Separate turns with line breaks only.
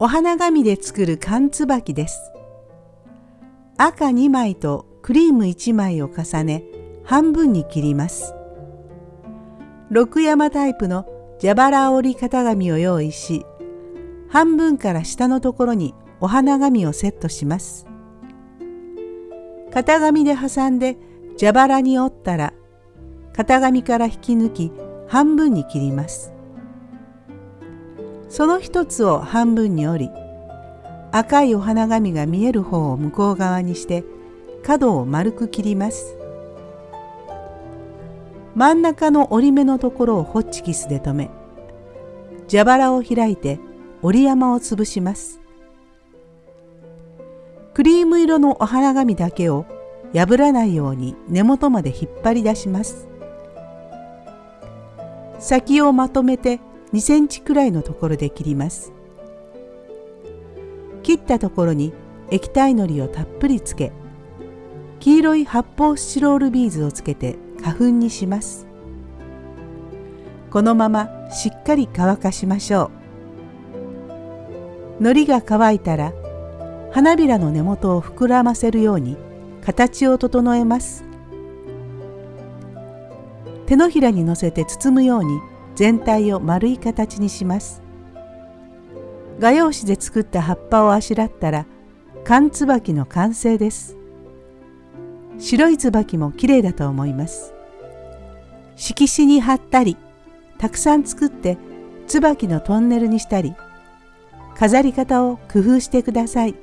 お花紙で作る缶つばきです。赤2枚とクリーム1枚を重ね半分に切ります。六山タイプの蛇腹折り型紙を用意し半分から下のところにお花紙をセットします。型紙で挟んで蛇腹に折ったら型紙から引き抜き半分に切ります。その一つを半分に折り赤いお花紙が見える方を向こう側にして角を丸く切ります。真ん中の折り目のところをホッチキスで留め蛇腹を開いて折り山を潰します。クリーム色のお花紙だけを破らないように根元まで引っ張り出します。先をまとめて2センチくらいのところで切ります。切ったところに液体のりをたっぷりつけ黄色い発泡スチロールビーズをつけて花粉にします。このまましっかり乾かしましょう。糊が乾いたら花びらの根元を膨らませるように形を整えます。手のひらにのせて包むように全体を丸い形にします。画用紙で作った葉っぱをあしらったら缶つばきの完成です。白いつばきも綺麗だと思います。色紙に貼ったりたくさん作ってつばきのトンネルにしたり飾り方を工夫してください。